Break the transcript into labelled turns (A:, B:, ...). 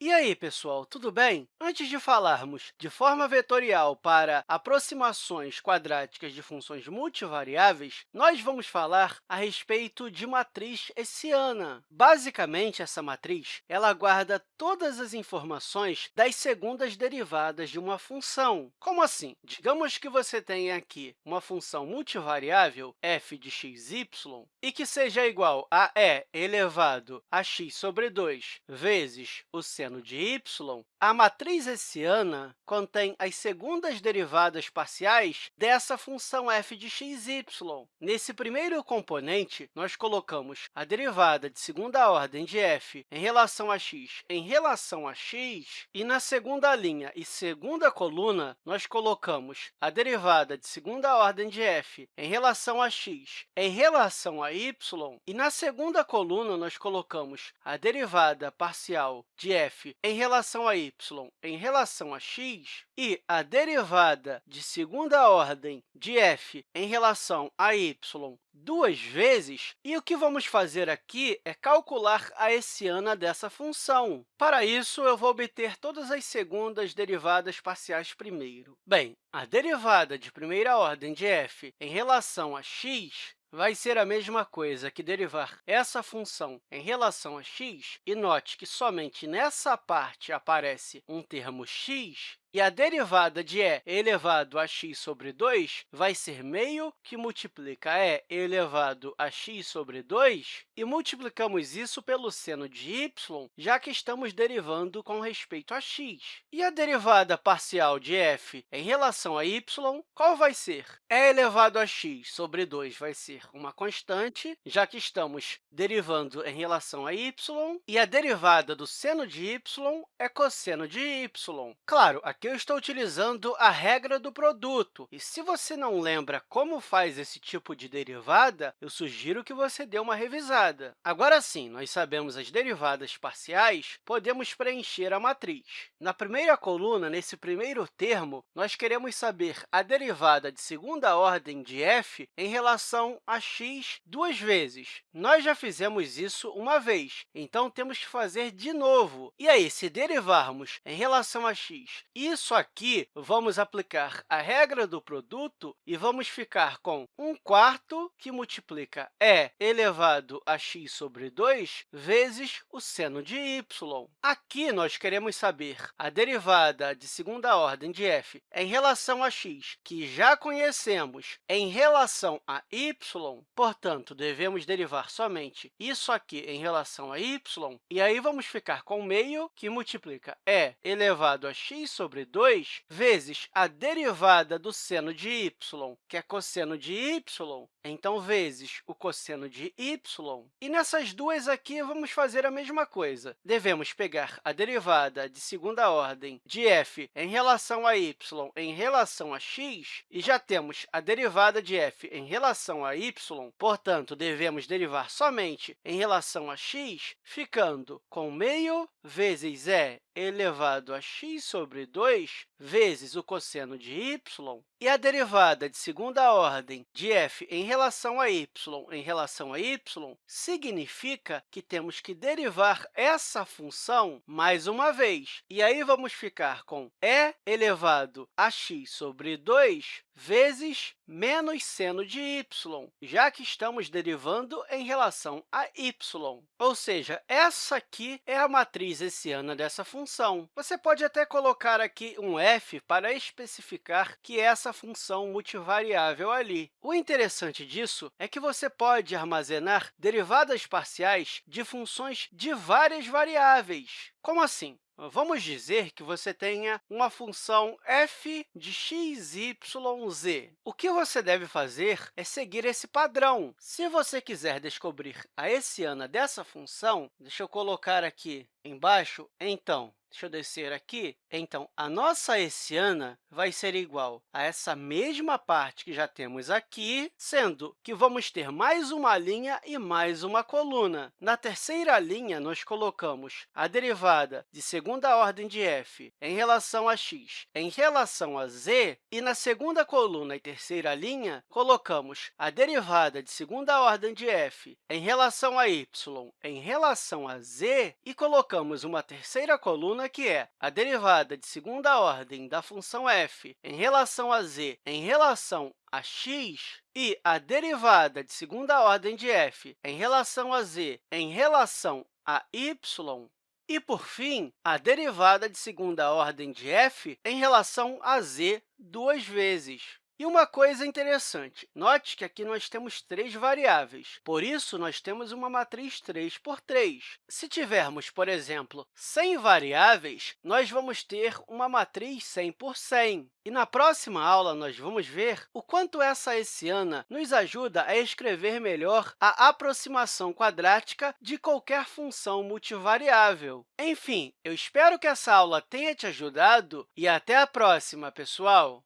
A: E aí, pessoal, tudo bem? Antes de falarmos de forma vetorial para aproximações quadráticas de funções multivariáveis, nós vamos falar a respeito de matriz hessiana. Basicamente, essa matriz ela guarda todas as informações das segundas derivadas de uma função. Como assim? Digamos que você tenha aqui uma função multivariável, f de x, y, e que seja igual a e elevado a x sobre 2 vezes o seno seno de y, a matriz hessiana contém as segundas derivadas parciais dessa função f de x, y. Nesse primeiro componente, nós colocamos a derivada de segunda ordem de f em relação a x em relação a x, e na segunda linha e segunda coluna, nós colocamos a derivada de segunda ordem de f em relação a x em relação a y, e na segunda coluna, nós colocamos a derivada parcial de f f em relação a y em relação a x e a derivada de segunda ordem de f em relação a y duas vezes, e o que vamos fazer aqui é calcular a hessiana dessa função. Para isso, eu vou obter todas as segundas derivadas parciais primeiro. Bem, a derivada de primeira ordem de f em relação a x vai ser a mesma coisa que derivar essa função em relação a x, e note que somente nessa parte aparece um termo x, e a derivada de e elevado a x sobre 2 vai ser meio que multiplica e elevado a x sobre 2, e multiplicamos isso pelo seno de y, já que estamos derivando com respeito a x. E a derivada parcial de f em relação a y, qual vai ser? e elevado a x sobre 2 vai ser uma constante, já que estamos derivando em relação a y, e a derivada do seno de y é cosseno de y. Claro, eu estou utilizando a regra do produto. E se você não lembra como faz esse tipo de derivada, eu sugiro que você dê uma revisada. Agora sim, nós sabemos as derivadas parciais, podemos preencher a matriz. Na primeira coluna, nesse primeiro termo, nós queremos saber a derivada de segunda ordem de f em relação a x duas vezes. Nós já fizemos isso uma vez, então temos que fazer de novo. E aí, se derivarmos em relação a x isso aqui, vamos aplicar a regra do produto e vamos ficar com 1 quarto, que multiplica e elevado a x sobre 2, vezes o seno de y. Aqui, nós queremos saber a derivada de segunda ordem de f em relação a x, que já conhecemos em relação a y, portanto, devemos derivar somente isso aqui em relação a y, e aí vamos ficar com meio, que multiplica e elevado a x sobre 2 vezes a derivada do seno de y, que é cosseno de y, então, vezes o cosseno de y. E nessas duas aqui, vamos fazer a mesma coisa. Devemos pegar a derivada de segunda ordem de f em relação a y em relação a x, e já temos a derivada de f em relação a y, portanto, devemos derivar somente em relação a x, ficando com meio vezes e elevado a x sobre 2 vezes o cosseno de y, e a derivada de segunda ordem de f em relação a y em relação a y significa que temos que derivar essa função mais uma vez. E aí vamos ficar com e elevado a x sobre 2 vezes menos seno de y, já que estamos derivando em relação a y. Ou seja, essa aqui é a matriz hessiana dessa função. Você pode até colocar aqui um f para especificar que é essa função multivariável ali. O interessante disso é que você pode armazenar derivadas parciais de funções de várias variáveis. Como assim? Vamos dizer que você tenha uma função f de x, y, z. O que você deve fazer é seguir esse padrão. Se você quiser descobrir a hessiana dessa função, deixa eu colocar aqui embaixo, então, Deixa eu descer aqui. Então, a nossa hessiana vai ser igual a essa mesma parte que já temos aqui, sendo que vamos ter mais uma linha e mais uma coluna. Na terceira linha, nós colocamos a derivada de segunda ordem de f em relação a x. Em relação a z, e na segunda coluna e terceira linha, colocamos a derivada de segunda ordem de f em relação a y em relação a z, e colocamos uma terceira coluna, que é a derivada de segunda ordem da função f em relação a z em relação a x, e a derivada de segunda ordem de f em relação a z em relação a y, e, por fim, a derivada de segunda ordem de f em relação a z duas vezes. E uma coisa interessante, note que aqui nós temos três variáveis, por isso, nós temos uma matriz 3 por 3. Se tivermos, por exemplo, 100 variáveis, nós vamos ter uma matriz 100 por 100. E na próxima aula, nós vamos ver o quanto essa hessiana nos ajuda a escrever melhor a aproximação quadrática de qualquer função multivariável. Enfim, eu espero que essa aula tenha te ajudado e até a próxima, pessoal!